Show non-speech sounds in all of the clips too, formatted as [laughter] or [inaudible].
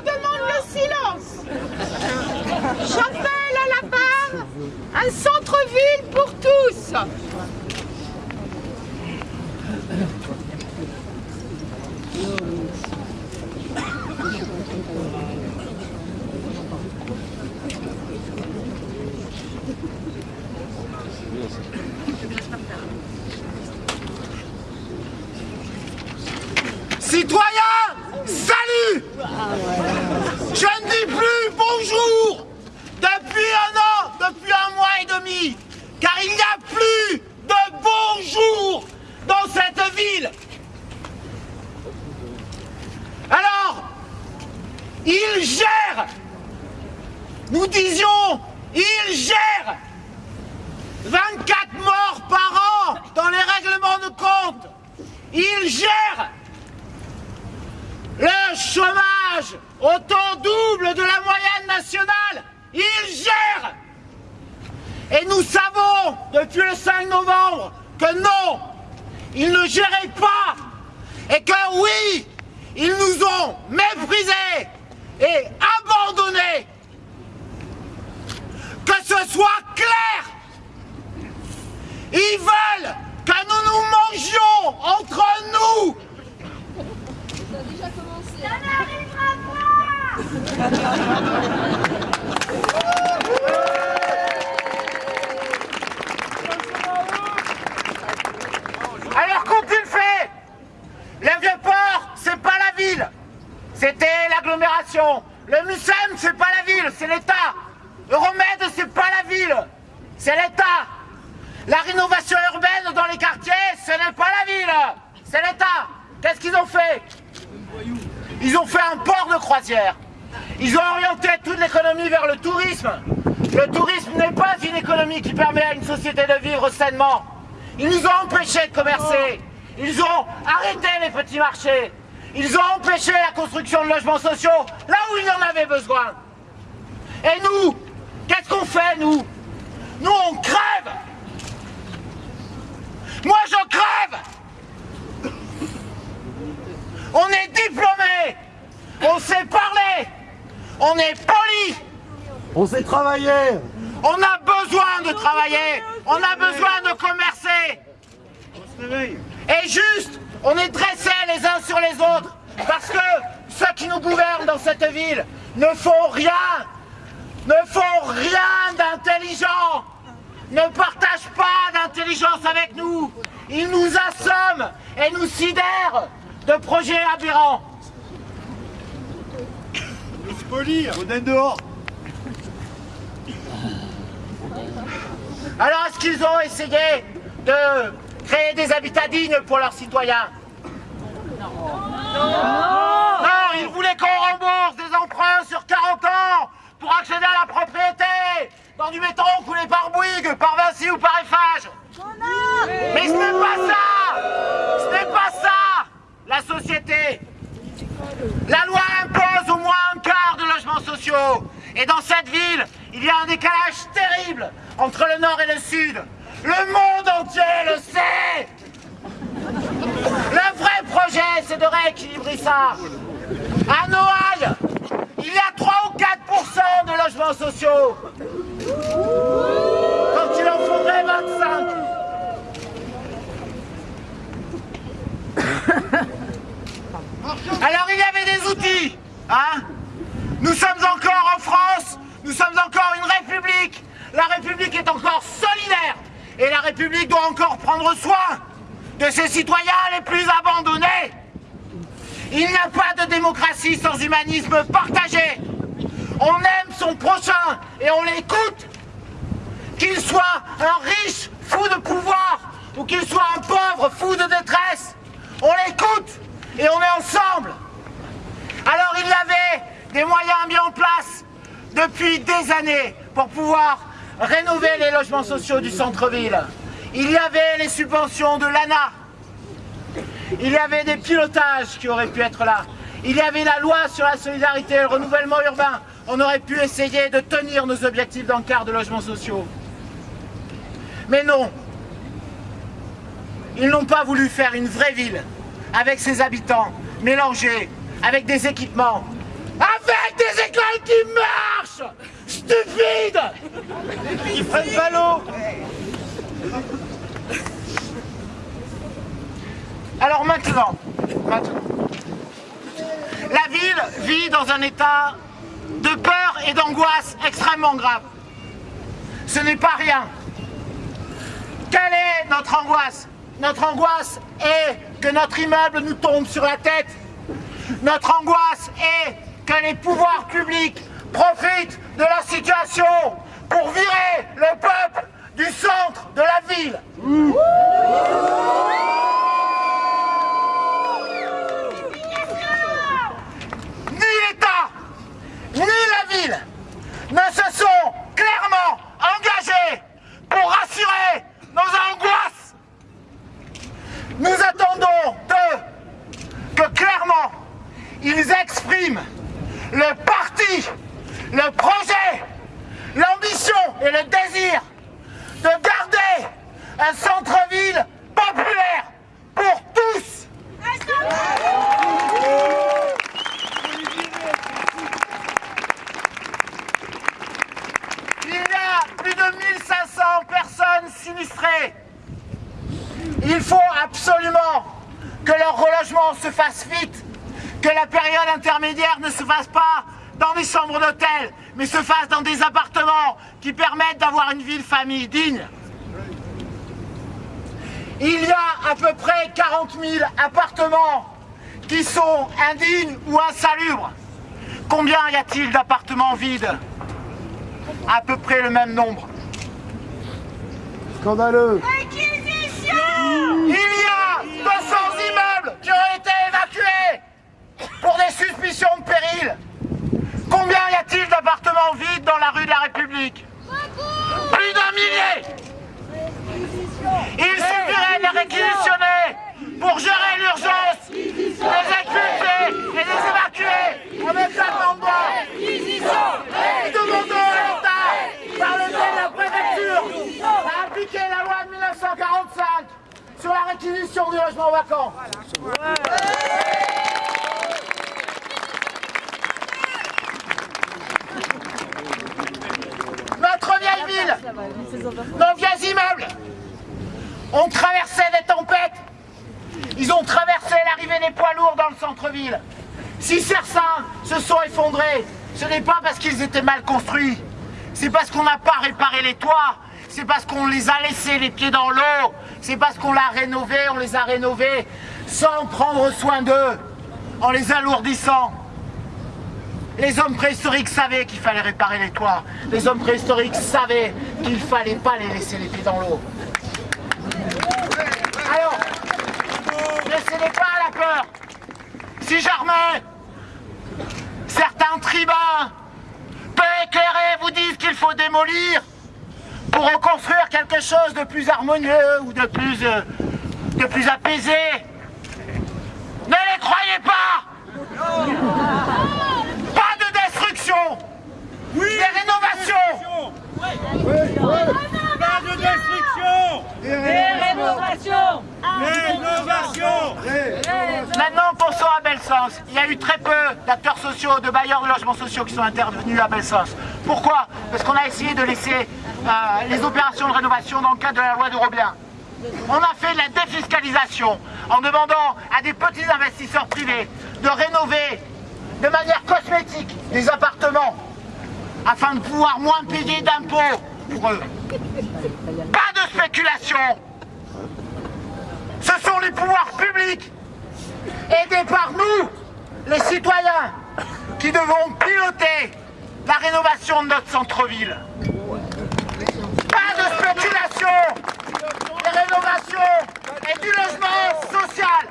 je demande le silence. J'appelle à la barre un centre-ville pour tous salut Je ne dis plus bonjour depuis un an, depuis un mois et demi, car il n'y a plus de bonjour dans cette ville. Alors, il gère, nous disions, il gère 24 morts par an dans les règlements de compte. Il gère le chômage au taux double de la moyenne nationale. Il gère. Et nous savons depuis le 5 novembre que non, il ne gérait pas. Et que oui, ils nous ont méprisés et abandonnés. Que ce soit clair. Ils veulent que nous nous mangions entre nous. Ça n'arrivera pas [laughs] Alors qu'ont-ils fait Le Vieux-Port, c'est pas la ville. C'était l'agglomération. Le Mucem, c'est pas la ville, c'est l'État. Euromède, c'est pas la ville, c'est l'État. La rénovation urbaine dans les quartiers, ce n'est pas la ville, c'est l'État. Qu'est-ce qu'ils ont fait Ils ont fait un port de croisière. Ils ont orienté toute l'économie vers le tourisme. Le tourisme n'est pas une économie qui permet à une société de vivre sainement. Ils nous ont empêchés de commercer. Ils ont arrêté les petits marchés. Ils ont empêché la construction de logements sociaux là où il y en avait besoin. Et nous, qu'est-ce qu'on fait, nous? Nous, on crève Moi, je crève On est diplômé On sait parler On est poli On sait travailler On a besoin de travailler On a besoin de commercer Et juste, on est dressés les uns sur les autres parce que ceux qui nous gouvernent dans cette ville ne font rien ne font rien d'intelligent, ne partagent pas d'intelligence avec nous. Ils nous assomment et nous sidèrent de projets aberrants. On est dehors Alors est-ce qu'ils ont essayé de créer des habitats dignes pour leurs citoyens Non. Non, ils voulaient qu'on rembourse des emprunts sur 40 ans pour accéder à la propriété. Dans du béton coulé par Bouygues, par Vinci ou par Eiffage. Mais ce n'est pas ça. Ce n'est pas ça. La société. La loi impose au moins un quart de logements sociaux. Et dans cette ville, il y a un décalage terrible entre le nord et le sud. Le monde entier le sait Le vrai projet, c'est de rééquilibrer ça. À Noailles, il y a 3 ou 4% de logements sociaux. Quand il en faudrait 25. [laughs] Alors il y avait des outils, hein Nous sommes encore en France, nous sommes encore une république. La république est encore solidaire. Et la république doit encore prendre soin de ses citoyens les plus abandonnés. Il n'y a pas de démocratie sans humanisme partagé. On aime son prochain et on l'écoute. Qu'il soit un riche fou de pouvoir ou qu'il soit un pauvre fou de détresse, on l'écoute et on est ensemble. Alors il y avait des moyens mis en place depuis des années pour pouvoir rénover les logements sociaux du centre-ville. Il y avait les subventions de l'ANA. Il y avait des pilotages qui auraient pu être là. Il y avait la loi sur la solidarité et le renouvellement urbain. On aurait pu essayer de tenir nos objectifs d'encart de logements sociaux. Mais non. Ils n'ont pas voulu faire une vraie ville avec ses habitants, mélangés, avec des équipements. Avec des écoles qui marchent Stupides Ils prennent pas l'eau Alors maintenant, maintenant, la ville vit dans un état de peur et d'angoisse extrêmement grave. Ce n'est pas rien. Quelle est notre angoisse? Notre angoisse est que notre immeuble nous tombe sur la tête. Notre angoisse est que les pouvoirs publics profitent de la situation pour virer le peuple du centre de la ville l'État, ni la ville ne se sont clairement engagés pour rassurer nos angoisses. Nous attendons d'eux que clairement ils expriment le parti, le projet, l'ambition et le désir de garder un centre-ville populaire pour tous. Il y a plus de 1500 personnes sinistrées. Il faut absolument que leur relogement se fasse vite, que la période intermédiaire ne se fasse pas dans des chambres d'hôtel, mais se fasse dans des appartements qui permettent d'avoir une ville famille digne. Il y a à peu près 40 000 appartements qui sont indignes ou insalubres. Combien y a-t-il d'appartements vides? À peu près le même nombre. Scandaleux Il y a 200 immeubles qui ont été évacués pour des suspicions de péril. Combien y a-t-il d'appartements vides dans la rue de la République? Plus d'un millier Il suffirait de les réquisitionner pour gérer l'urgence, les expulser et les évacuer avec la bas. Nous demandons à l'État, par le biais de la préfecture, à appliquer la loi de 1945 sur la réquisition du logement vacant vieille ville, nos vieux immeubles ont traversé des tempêtes. Ils ont traversé l'arrivée des poids lourds dans le centre-ville. Si certains se sont effondrés, ce n'est pas parce qu'ils étaient mal construits. C'est parce qu'on n'a pas réparé les toits. C'est parce qu'on les a laissés les pieds dans l'eau. C'est parce qu'on l'a rénové, on les a rénovés sans prendre soin d'eux, en les alourdissant. Les hommes préhistoriques savaient qu'il fallait réparer les toits. Les hommes préhistoriques savaient qu'il ne fallait pas les laisser les pieds dans l'eau. Alors, ne cédez pas à la peur. Si jamais certains tribuns peu éclairés vous disent qu'il faut démolir pour reconstruire quelque chose de plus harmonieux ou de plus, euh, de plus apaisé, ne les croyez Pas de destruction Des rénovations. Pas de destruction Rénovation Rénovation Maintenant, pensons à Belsancé. Il y a eu très peu d'acteurs sociaux, de bailleurs de logements sociaux qui sont intervenus à Belsancé. Pourquoi? Parce qu'on a essayé de laisser euh, les opérations de rénovation dans le cadre de la loi de Robien. On a fait de la défiscalisation en demandant à des petits investisseurs privés de rénover de manière cosmétique des appartements afin de pouvoir moins payer d'impôts pour eux. Pas de spéculation ce sont les pouvoirs publics, aidés par nous, les citoyens, qui devons piloter la rénovation de notre centre-ville. Pas de spéculation, des rénovations et du logement social.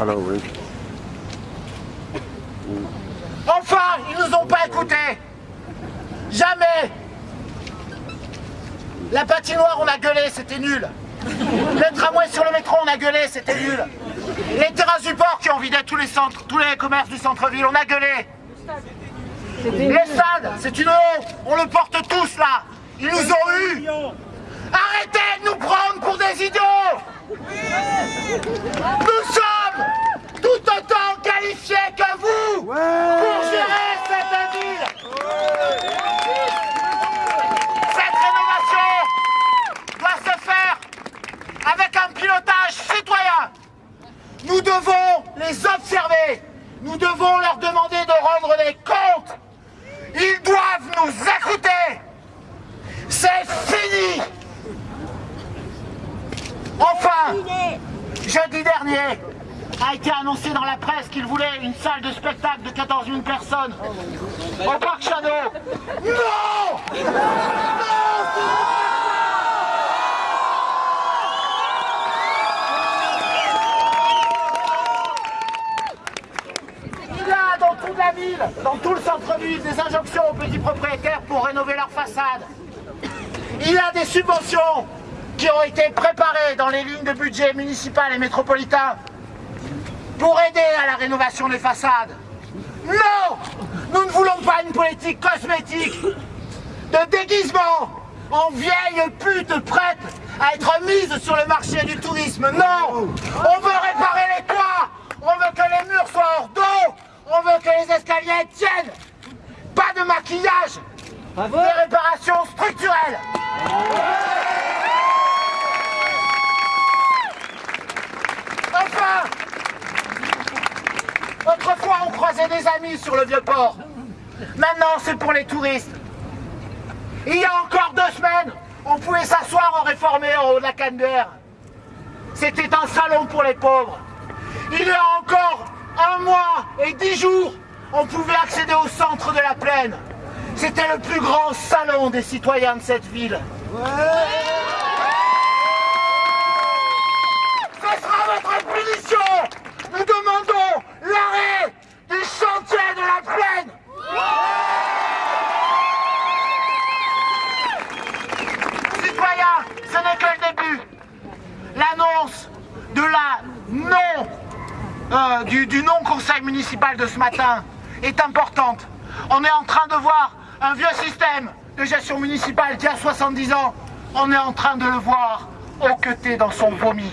Alors oui. Enfin, ils nous ont pas écoutés. Jamais. La patinoire, on a gueulé, c'était nul. Le tramway sur le métro, on a gueulé, c'était nul. Les terrains du port qui ont vidé tous les centres, tous les commerces du centre-ville, on a gueulé. Les stades, c'est une honte. On le porte tous là. Ils nous ont eu. Arrêtez de nous prendre pour des idiots Nous sommes qualifiés que vous pour gérer cette ville. Cette rénovation doit se faire avec un pilotage citoyen. Nous devons les observer. Nous devons leur demander de rendre des comptes. Ils doivent nous écouter. C'est fini. Enfin, jeudi dernier, a été annoncé dans la presse qu'il voulait une salle de spectacle de 14 000 personnes au Parc Shadow. Non Il y a dans toute la ville, dans tout le centre-ville, des injonctions aux petits propriétaires pour rénover leur façade. Il y a des subventions qui ont été préparées dans les lignes de budget municipal et métropolitain pour aider à la rénovation des façades. Non Nous ne voulons pas une politique cosmétique de déguisement. En vieille pute prête à être mise sur le marché du tourisme. Non On veut réparer les toits. On veut que les murs soient hors d'eau. On veut que les escaliers tiennent. Pas de maquillage Des réparations structurelles Enfin Autrefois, amis sur le vieux port. Maintenant, c'est pour les touristes. Il y a encore deux semaines, on pouvait s'asseoir en réformé en haut de la canne C'était un salon pour les pauvres. Il y a encore un mois et dix jours, on pouvait accéder au centre de la plaine. C'était le plus grand salon des citoyens de cette ville sera votre punition Nous demandons l'arrêt du chantier de la plaine Citoyens, ce n'est que le début. L'annonce de la non euh, du, non-conseil municipal de ce matin est importante. On est en train de voir un vieux système de gestion municipale qui a 70 ans. On est en train de le voir hoqueter dans son vomi.